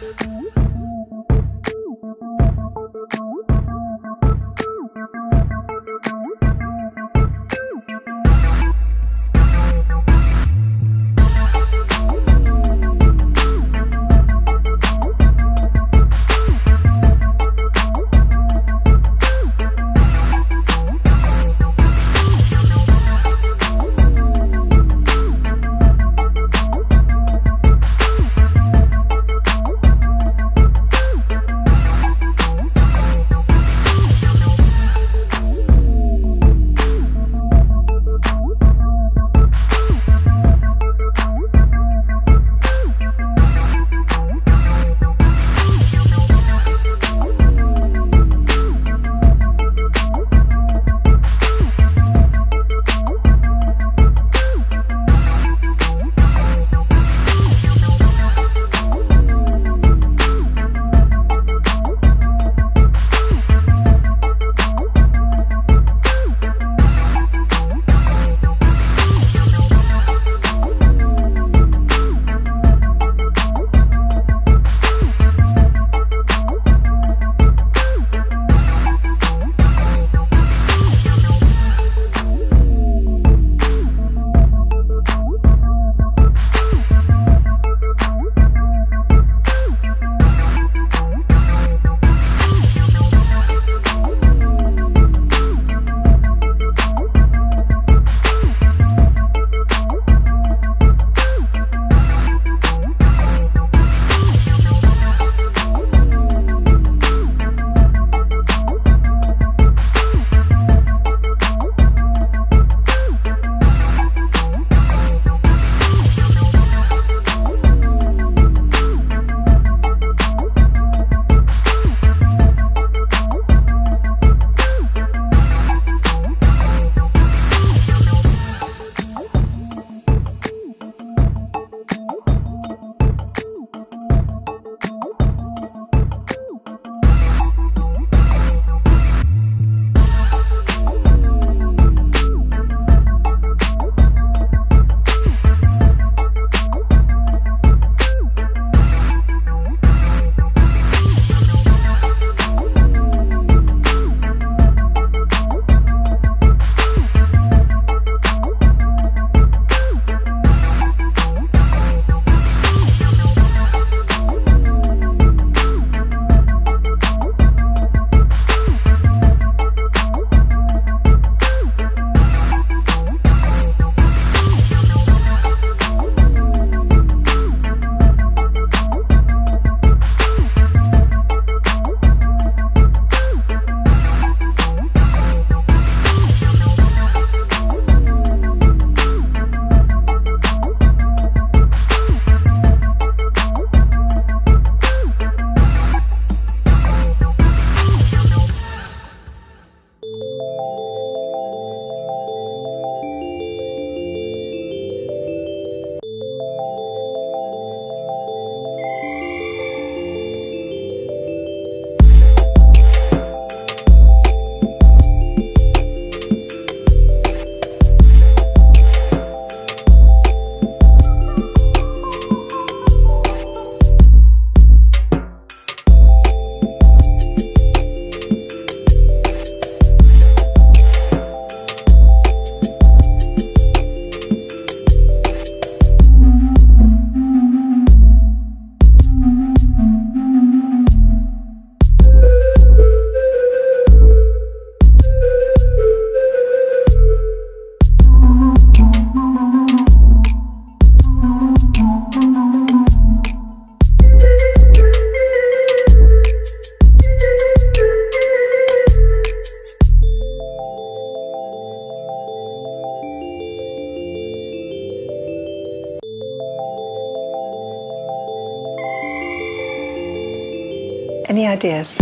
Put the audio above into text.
Thank you. Ideas?